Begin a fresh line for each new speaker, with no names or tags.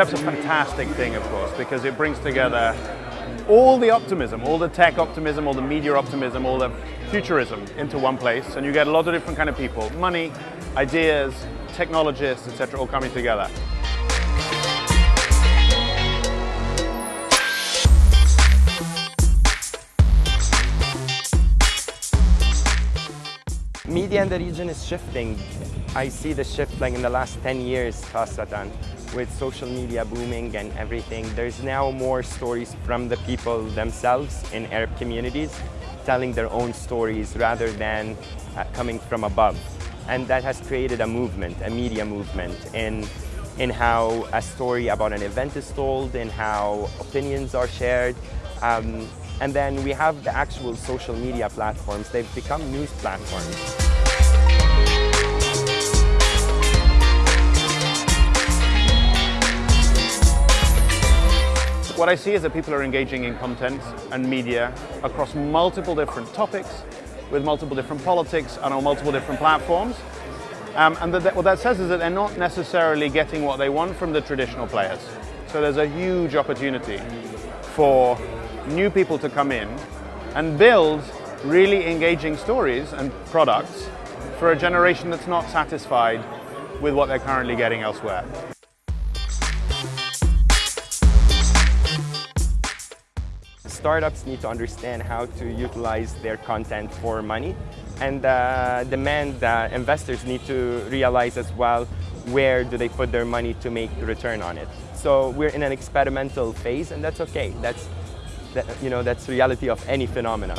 Step's a fantastic thing, of course, because it brings together all the optimism, all the tech optimism, all the media optimism, all the futurism into one place, and you get a lot of different kind of people, money, ideas, technologists, etc., all coming together.
Media in the region is shifting. I see the shift like in the last 10 years, Khasatan, with social media booming and everything. There's now more stories from the people themselves in Arab communities telling their own stories rather than uh, coming from above. And that has created a movement, a media movement in, in how a story about an event is told, in how opinions are shared. Um, and then we have the actual social media platforms. They've become news platforms.
What I see is that people are engaging in content and media across multiple different topics, with multiple different politics and on multiple different platforms. Um, and that, what that says is that they're not necessarily getting what they want from the traditional players. So there's a huge opportunity for new people to come in and build really engaging stories and products for a generation that's not satisfied with what they're currently getting elsewhere.
startups need to understand how to utilize their content for money and uh, demand that investors need to realize as well where do they put their money to make return on it. So we're in an experimental phase and that's okay. That's, that, you know, that's reality of any phenomena.